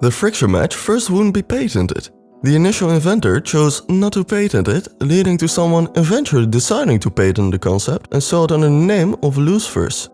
The friction match first wouldn't be patented. The initial inventor chose not to patent it, leading to someone eventually deciding to patent the concept and saw it under the name of Lucifer's.